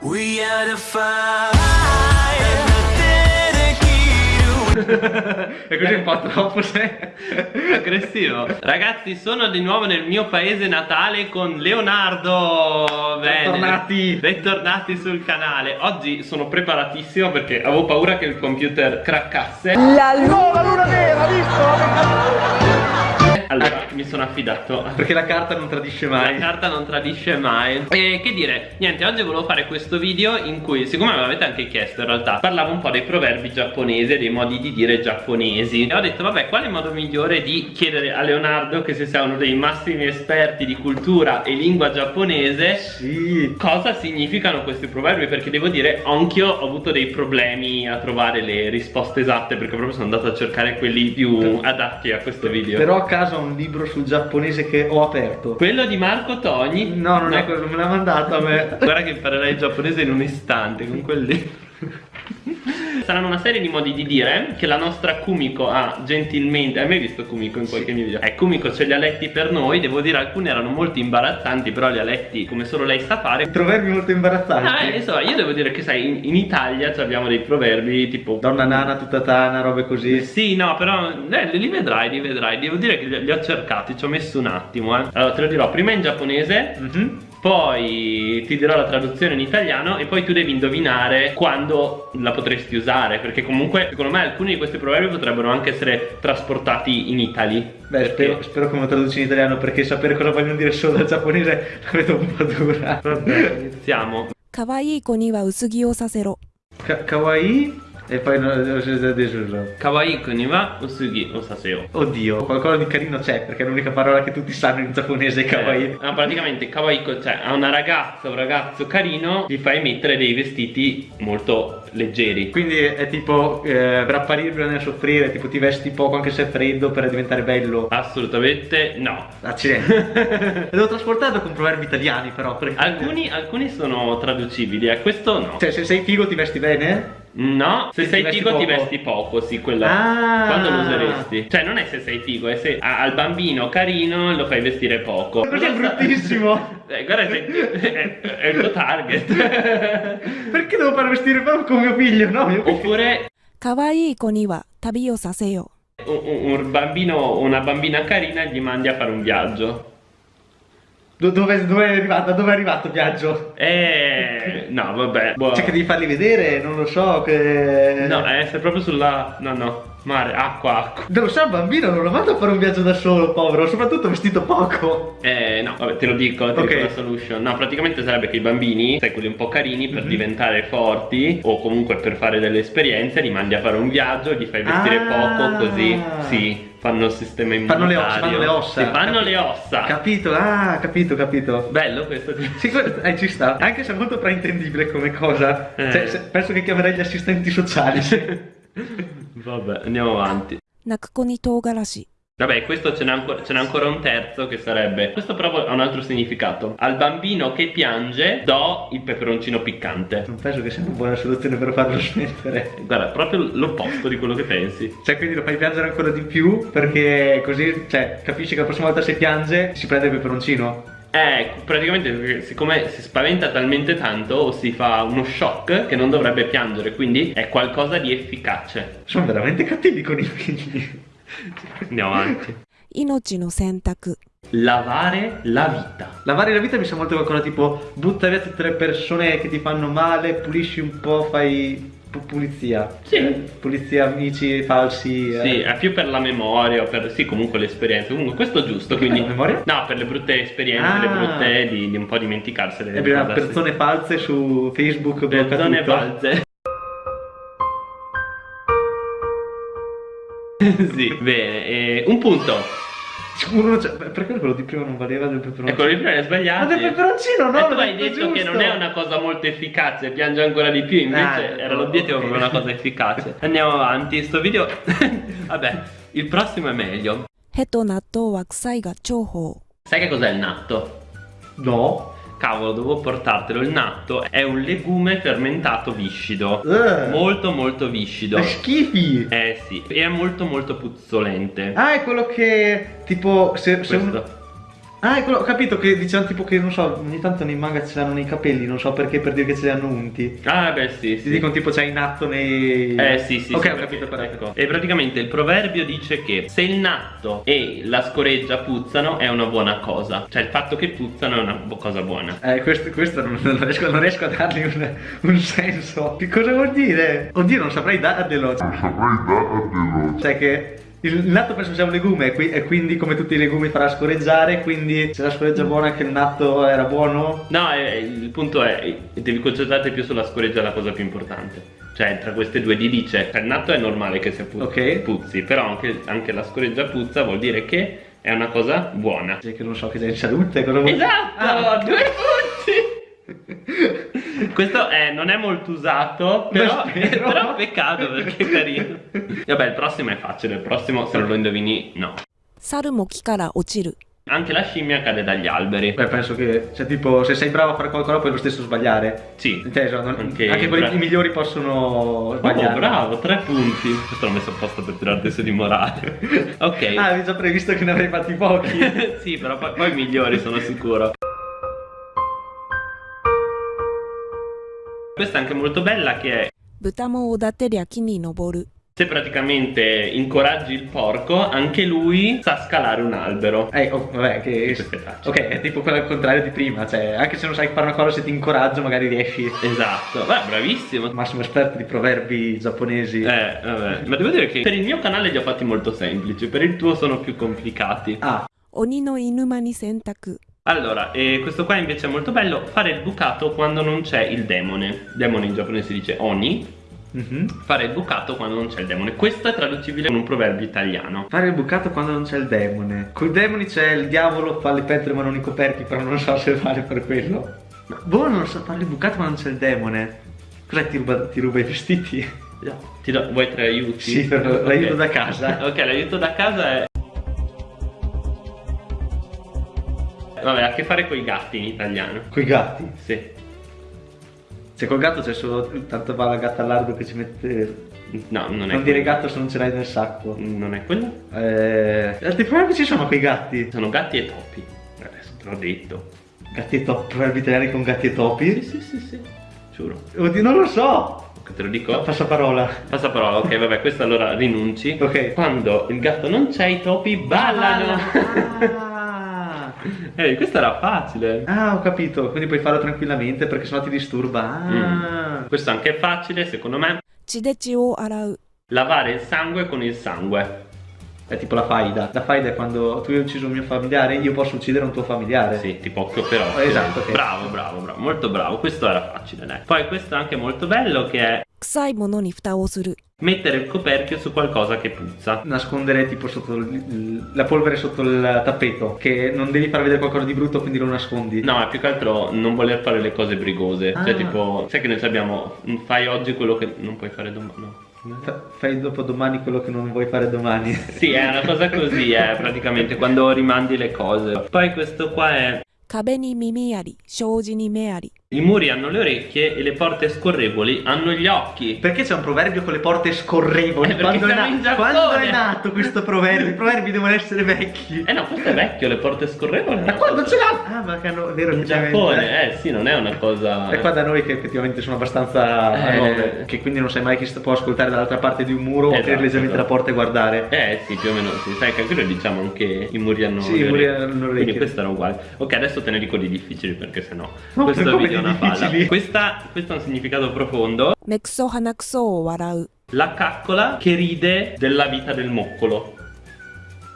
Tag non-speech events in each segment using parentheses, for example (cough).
We are the fire. E così un po' troppo sei aggressivo Ragazzi sono di nuovo nel mio paese natale con Leonardo Bene. Bentornati. Bentornati sul canale Oggi sono preparatissimo perché avevo paura che il computer craccasse La luna nera, visto? Allora mi sono affidato. Perché la carta non tradisce mai. La carta non tradisce mai. E che dire, niente, oggi volevo fare questo video in cui, siccome me l'avete anche chiesto in realtà Parlavo un po' dei proverbi giapponesi, dei modi di dire giapponesi. E ho detto, vabbè, quale modo migliore di chiedere a Leonardo, che se sia uno dei massimi esperti di cultura e lingua giapponese Sì. Cosa significano questi proverbi? Perché devo dire, anch'io ho avuto dei problemi a trovare le risposte esatte Perché proprio sono andato a cercare quelli più adatti a questo video. Però a caso ho un libro sul giapponese che ho aperto. Quello di Marco Togni? No, non è quello, me l'ha mandato a me. Guarda che imparerai il giapponese in un istante con quel libro (laughs) Saranno una serie di modi di dire che la nostra Kumiko ha gentilmente Hai mai visto Kumiko in qualche mio video? Eh, Kumiko ce li ha letti per noi Devo dire alcuni erano molto imbarazzanti Però li ha letti come solo lei sa fare Proverbi molto imbarazzanti Ah, eh, insomma, io devo dire che sai, in, in Italia cioè, abbiamo dei proverbi tipo Donna nana, tutta tana, robe così Sì, no, però eh, li vedrai, li vedrai Devo dire che li, li ho cercati, ci ho messo un attimo eh. Allora, te lo dirò prima in giapponese Mhm poi ti dirò la traduzione in italiano e poi tu devi indovinare quando la potresti usare perché comunque secondo me alcuni di questi proverbi potrebbero anche essere trasportati in Italy Beh, perché... spero, spero lo traduci in italiano perché sapere cosa voglio dire solo dal giapponese la vedo un po' dura. Vabbè, iniziamo. Kawaii koni wa usugi o sasero. Ka kawaii e poi non è scesa di giorno. Kawaii ni usugi o saseo. Oddio, qualcosa di carino c'è, perché è l'unica parola che tutti sanno in giapponese eh, kawaii. Eh, no, praticamente kawaii, cioè a una ragazza, un ragazzo carino, gli fai mettere dei vestiti molto leggeri. Quindi è tipo eh, rapparirlo nel soffrire, tipo ti vesti poco anche se è freddo per diventare bello. Assolutamente no. Accidenti. (laughs) L'ho trasportato con proverbi italiani però. Perché... Alcuni, alcuni sono traducibili, a questo no. Cioè se sei figo ti vesti bene? No, se, se sei figo ti vesti poco, sì, quella. Ah. Quando lo useresti? Cioè, non è se sei figo, è se ah, al bambino carino lo fai vestire poco. Perché è bruttissimo. (laughs) Eh, guarda, se, è, è, il tuo target. (laughs) Perché devo far vestire poco con mio figlio, no? Mio figlio. Oppure. Kawaii koniwa tabi o saseo. Un, un bambino, una bambina carina gli mandi a fare un viaggio. Do- dove, dove è arrivato? Dove è arrivato il viaggio? Eh, no, vabbè. boh. Che devi farli vedere, non lo so, che... No, eh, sei proprio sulla. No, no, mare, acqua, acqua. Non lo so, bambino non lo mando a fare un viaggio da solo, povero, soprattutto vestito poco. Eh, no, vabbè, te lo dico, te Ok. dico la solution. No, praticamente sarebbe che i bambini, sai, quelli un po' carini, per Mhm. diventare forti o comunque per fare delle esperienze, li mandi a fare un viaggio, gli fai vestire Ah. poco, così, sì, fanno il sistema Fanno le immunitario. ossa, fanno le ossa. Sì, fanno Capi- le ossa. Capito? Ah, capito, capito. Bello questo. Sì, que- eh, ci sta. Anche se è molto fraintendibile come cosa. Eh. Cioè, se- penso che chiamerei gli assistenti sociali. (laughs) Vabbè, andiamo avanti. 泣く子に唐辛子 Vabbè, questo ce n'è ancora, ancora un terzo che sarebbe. Questo però ha un altro significato. Al bambino che piange do il peperoncino piccante. non penso che sia una buona soluzione per farlo smettere. Guarda, proprio l'opposto di quello che pensi. Cioè, quindi lo fai piangere ancora di più perché così, cioè, capisci che la prossima volta se piange si prende il peperoncino. Eh, praticamente siccome si spaventa talmente tanto o si fa uno shock che non dovrebbe piangere, quindi è qualcosa di efficace. Sono veramente cattivi con i figli. Andiamo avanti. Inocino Sentaku. Lavare la vita. Lavare la vita mi sa molto qualcosa tipo butta via tutte le persone che ti fanno male, pulisci un po', fai pulizia. Sì. Eh, pulizia amici falsi. Eh. Sì, è più per la memoria o per sì, comunque l'esperienza. Comunque questo è giusto, quindi la memoria? No, per le brutte esperienze, ah. le brutte di, di, un po' dimenticarsele. E persone false su Facebook, persone false. (laughs) sì, bene. E un punto. Cioè, perché quello di prima non valeva del peperoncino? E quello di prima è sbagliato. Ma del peperoncino no! E tu hai detto giusto. che non è una cosa molto efficace, piange ancora di più, invece ah, era l'obiettivo proprio una cosa efficace. (laughs) Andiamo avanti, sto video... (laughs) Vabbè, il prossimo è meglio. Sai che cos'è il natto? No. Cavolo, devo portartelo. Il natto è un legume fermentato viscido. Eh. Molto molto viscido. È schifi. Eh sì, e è molto molto puzzolente. Ah, è quello che tipo se, se un-. Ah, ecco, ho capito che dicevano tipo che, non so, ogni tanto nei manga ce l'hanno nei capelli, non so perché, per dire che ce li hanno unti. Ah, beh, sì, Ti sì. dicono tipo c'è in atto nei... Eh sì sì Ok, sì, ho perché- capito però. ecco. E praticamente il proverbio dice che se il natto e la scoreggia puzzano è una buona cosa Cioè il fatto che puzzano è una cosa buona Eh, questo, questo non, non riesco, non riesco a dargli un, un senso. Che cosa vuol dire? Oddio, non saprei darglielo. Cioè che il natto penso sia un legume e qui- quindi come tutti i legumi farà scorreggiare, quindi se la scoreggia buona che il natto era buono. No, eh, il punto è devi concentrarti più sulla scoreggia è la cosa più importante Cioè tra queste due di dice Cioè il natto è normale che sia pu- Ok. puzzi Però anche, anche la scoreggia puzza vuol dire che è una cosa buona Cioè che non so che c'è in salute, cosa vuol dire? Esatto, Ah. due punti. (laughs) Questo è, non è molto usato, però, (laughs) però peccato perché è carino. Vabbè, il prossimo è facile, il prossimo se lo indovini no. Anche la scimmia cade dagli alberi. Beh, penso che, cioè, tipo, se sei bravo a fare qualcosa puoi lo stesso sbagliare. Sì. Inteso, non, anche, anche quelli migliori possono oh, sbagliare. Oh, bravo, tre punti. Questo l'ho messo apposta per tirarti su di morale. (laughs) ok. Ah, avevi già previsto che ne avrei fatti pochi. sì, però poi, i migliori, sono sicuro. Questa è anche molto bella che è... Se praticamente incoraggi il porco, anche lui sa scalare un albero. Eh, oh, vabbè, che... Ok, è tipo quello al contrario di prima, cioè, anche se non sai fare una cosa, se ti incoraggio magari riesci. Esatto, vabbè, bravissimo. Massimo esperto di proverbi giapponesi. Eh, vabbè, ma devo dire che per il mio canale li ho fatti molto semplici, per il tuo sono più complicati. Ah. Oni no inuma ni sentaku. Allora, e questo qua invece è molto bello, fare il bucato quando non c'è il demone. Demone in giapponese si dice oni, mhm. fare il bucato quando non c'è il demone. Questo è traducibile con un proverbio italiano. Fare il bucato quando non c'è il demone. Con i demoni c'è il diavolo, fa le pentre ma non i coperchi, però non so se vale per quello. Ma boh, non so fare il bucato quando non c'è il demone. Cos'è ti ruba, ti ruba i vestiti? Ti do- vuoi tre aiuti? Sì, per l'aiuto Ok. da casa. (laughs) Ok, l'aiuto da casa è... Vabbè, ha a che fare con i gatti in italiano. Coi gatti. Sì. Se col gatto c'è solo tanto va la gatta all'ardo che ci mette. No, non è Non dire quello. gatto se non ce l'hai nel sacco. Non è quello? Eh. Altri proverbi ci sono quei gatti. Sono gatti e topi. Adesso te l'ho detto. Gatti e topi. Proverbi italiani con gatti e Sì, topi. sì, sì, sì. Giuro. Oddio, non lo so. Te lo dico? Passa parola. Passa parola, ok, vabbè, questo allora rinunci. Ok. Quando il gatto non c'è, i topi ballano. Ah. (laughs) (laughs) Ehi, questa era facile. Ah, ho capito. Quindi puoi farlo tranquillamente perché sennò ti disturba. Ah. Mm. Questo anche è facile, secondo me. Lavare il sangue con il sangue. È tipo la faida. La faida è quando tu hai ucciso un mio familiare, io posso uccidere un tuo familiare. Sì, tipo occhio per occhio. Esatto. Okay. Bravo, bravo, bravo. Molto bravo. Questo era facile, dai. Poi questo è anche molto bello che è 臭いものに蓋をする mettere il coperchio su qualcosa che puzza. Nascondere tipo sotto il- la polvere sotto il tappeto. Che non devi far vedere qualcosa di brutto, quindi lo nascondi. No, è più che altro non voler fare le cose brigose. Cioè, Ah. tipo, sai che noi abbiamo. Fai oggi quello che non puoi fare domani. No. Fa- Fai dopo domani quello che non vuoi fare domani. Sì, (laughs) è una cosa così, eh, praticamente quando rimandi le cose. Poi questo qua è. 壁に耳あり障子に目あり i muri hanno le orecchie e le porte scorrevoli hanno gli occhi. Perché c'è un proverbio con le porte scorrevoli? Eh, quando, è Giappone. quando è nato questo proverbio? I proverbi devono essere vecchi. Eh no, questo è vecchio, le porte scorrevoli. una quando cosa- ce l'ha? Ah, ma che hanno, è vero, In. Giappone, eh sì, non è una cosa. E qua da noi che effettivamente sono abbastanza Eh. nuove, che quindi non sai mai chi può ascoltare dall'altra parte di un muro o Esatto, aprire leggermente esatto. la porta e guardare. Eh sì, più o meno sì. Sai che anche noi diciamo anche i muri hanno Sì, le i muri hanno le Quindi orecchie. questo era uguale. Ok, adesso te ne dico di difficili perché sennò No, questo video è di una palla. difficili? Questa, questo ha un significato profondo. 目くそ鼻くそを笑う La caccola che ride della vita del moccolo.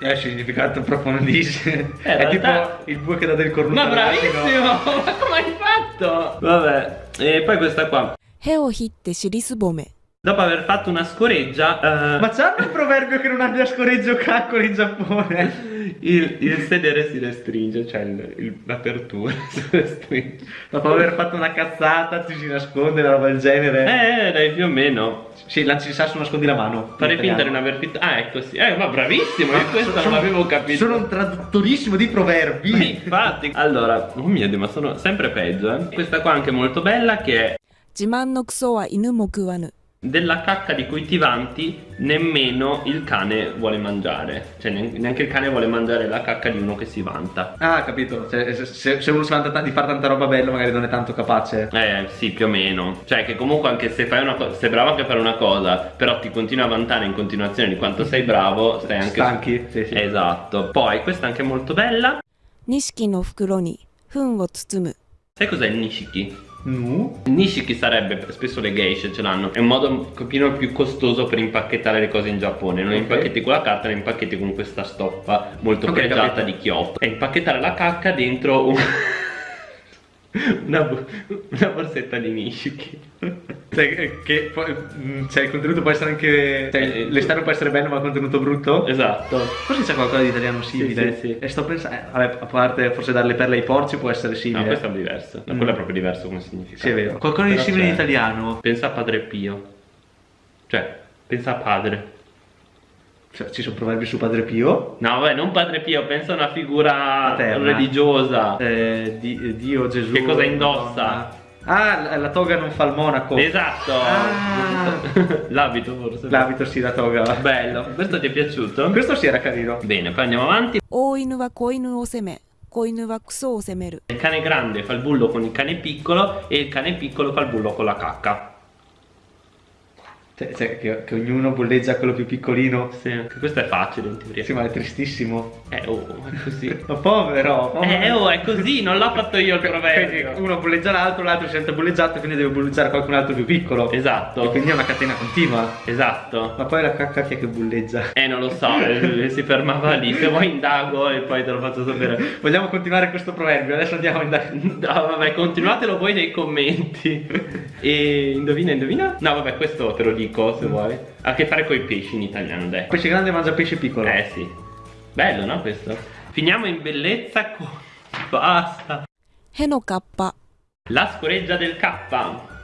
È significato profondissimo. Eh, in è tipo realtà- il bue che dà del cornuto. Ma all'asino. bravissimo! (laughs) Ma come hai fatto? Vabbè, e poi questa qua. へをひって尻すぼめ Dopo aver fatto una scoreggia, eh, Ma c'hanno un proverbio che non abbia scoreggio caccolo in Giappone? il, il sedere si restringe, cioè il- il- l'apertura (laughs) si restringe. Dopo aver fatto una cazzata ci si nasconde, una roba del genere. Eh, dai, più o meno. Sì, lanci il sasso, nascondi la mano. Fare In finta di italiano. non aver finto. Ah, ecco sì. Eh, ma bravissimo, io questo Sono- non l'avevo capito. Sono un traduttorissimo di proverbi. Ma Infatti, allora, oh mio Dio, ma sono sempre peggio, eh. Questa qua anche molto bella che è自慢のクソは犬も食わぬ della cacca di coitivanti nemmeno il cane vuole mangiare. Cioè neanche il cane vuole mangiare la cacca di uno che si vanta. Ah capito, cioè, se, se, uno si vanta di fare tanta roba bella magari non è tanto capace. Eh sì più o meno. Cioè che comunque anche se fai una cosa, sei bravo anche a fare una cosa Però ti continui a vantare in continuazione di quanto sei bravo Stai anche... Stanchi. Sì, sì. Esatto. Poi questa è anche molto bella. Nishiki no fukuro ni fun wo tsutsumu Sai cos'è il Nishiki? Nu? Nishiki sarebbe, spesso le geisha ce l'hanno È un modo un pochino più costoso per impacchettare le cose in Giappone Non Ok. impacchetti con la carta, le impacchetti con questa stoffa molto Ok, pregiata capito. di Kyoto E impacchettare la cacca dentro un... (laughs) una, una borsetta di Nishiki Cioè, che mm, cioè, il contenuto può essere anche. Cioè, l'esterno può essere bello, ma il contenuto brutto. Esatto Forse c'è qualcosa di italiano simile. sì, sì. E sto pensando. eh, vabbè, a parte forse dare le perle ai porci può essere No, simile. questo è diverso No, Mm. Quello è proprio diverso come significato Sì, è vero. Qualcosa di Però simile in italiano. Pensa a Padre Pio Cioè, pensa a padre cioè, ci sono proverbi su Padre Pio? No, vabbè, non Padre Pio, pensa a una figura Paterna. religiosa. Eh, di, eh, Dio, Gesù. Che cosa indossa? Ah, la toga non fa il monaco. Esatto. Ah. (laughs) L'abito forse. L'abito sì, la toga. Bello. Questo ti è piaciuto? Questo sì era carino. Bene, poi andiamo avanti. Oinu wa koinu o seme. Koinu wa kuso o semeru. Il cane grande fa il bullo con il cane piccolo e il cane piccolo fa il bullo con la cacca. Cioè, cioè, che, che ognuno bolleggia quello più piccolino. Sì, anche questo è facile in teoria Sì, ma è tristissimo. Eh, oh, è così (laughs) Ma povero, povero. Eh, oh, è così, non l'ho fatto io il proverbio uno bolleggia l'altro, l'altro si sente bolleggiato, quindi deve bolleggiare qualcun altro più piccolo. E Esatto, quindi è una catena continua. esatto Ma poi la cacca chi è che bolleggia? Eh, non lo so, eh, si fermava lì Se vuoi indago e poi te lo faccio sapere Vogliamo continuare questo proverbio? Adesso andiamo a indagare. No, vabbè, continuatelo voi nei commenti. E indovina, indovina? No, vabbè, questo te lo dico Nico, se mm. vuoi. Ha a che fare con i pesci in italiano, dai. Pesce grande mangia pesce piccolo. Eh sì. Bello, no, questo? Finiamo in bellezza con... (laughs) Basta. Heno La scoreggia del K.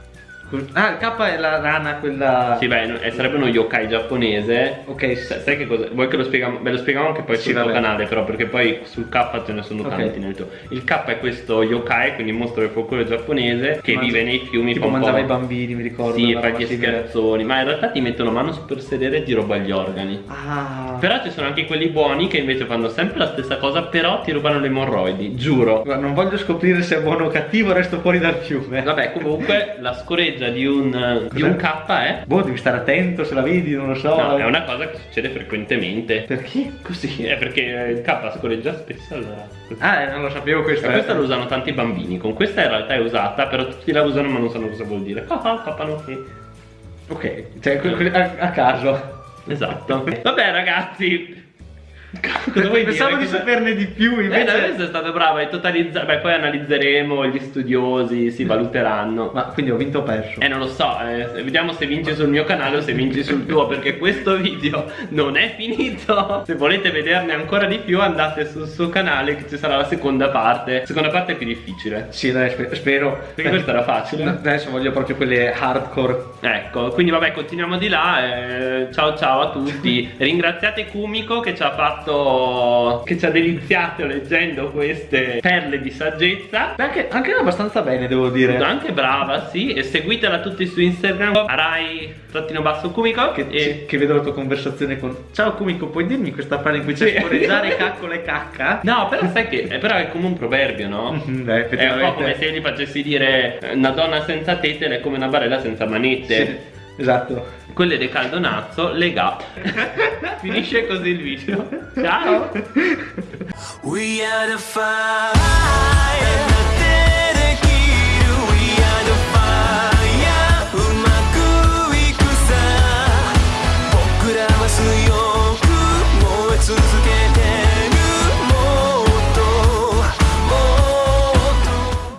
Ah, il K è la rana, quella. Sì, beh, no- eh, sarebbe uno yokai giapponese. Ok, Sa- Sai che cosa? Vuoi che lo spieghiamo? Beh, lo spieghiamo anche poi Sì, sul canale, però, perché poi sul K ce ne sono Ok. tanti nel tuo. Il K è questo yokai, quindi mostro del folklore giapponese, che Mangia- vive nei fiumi. Tipo mangiava i bambini, mi ricordo. Sì, una fa gli scherzoni, ma in realtà ti mettono mano super sedere e ti ruba gli organi. Ah. Però ci sono anche quelli buoni che invece fanno sempre la stessa cosa, però ti rubano le emorroidi, giuro. Guarda, Non voglio scoprire se è buono o cattivo, resto fuori dal fiume. Vabbè, comunque la scoreggia di un, di Cos'è? un K è. Boh, devi stare attento se la vedi, non lo so. No, è una cosa che succede frequentemente. Perché? Così, è perché il K scoreggia spesso allora. Ah, eh, non lo sapevo. Ma eh. questa la usano tanti bambini, con questa in realtà è usata, però tutti la usano ma non sanno cosa vuol dire. Ah, ah, papà no. sì. Ok, cioè a, a caso. Esatto. Vabbè ragazzi. Pensavo di saperne di più, Eh, invece. adesso è stato bravo, hai totalizzato. Beh, poi analizzeremo, gli studiosi si valuteranno. Ma quindi ho vinto o perso? Eh, non lo so, eh, vediamo se vinci sul mio canale o se vinci sul tuo, perché questo video non è finito. Se volete vederne ancora di più, andate sul suo canale che ci sarà la seconda parte. La seconda parte è più difficile. Sì, dai, spe- spero. Perché questa era facile. Adesso voglio proprio quelle hardcore. Ecco, quindi vabbè, continuiamo di là. eh, ciao ciao a tutti. (laughs) Ringraziate Kumiko che ci ha fatto. Che ci ha deliziato leggendo queste perle di saggezza. Beh, Anche, anche abbastanza bene, devo dire. Anche brava, sì. E seguitela tutti su Instagram. Arai trattino basso Kumiko. Che, e... che vedo la tua conversazione con Ciao Kumiko, puoi dirmi questa frase in cui c'è Sì. scorreggiare (laughs) caccola e cacca? No, però sai che è, però è come un proverbio, no? Mhm, Beh, È un po' come se gli facessi dire eh, una donna senza tette è come una barella senza manette. Sì, esatto. Quelle del caldonazzo, lega. (laughs) Finisce così il video. Ciao.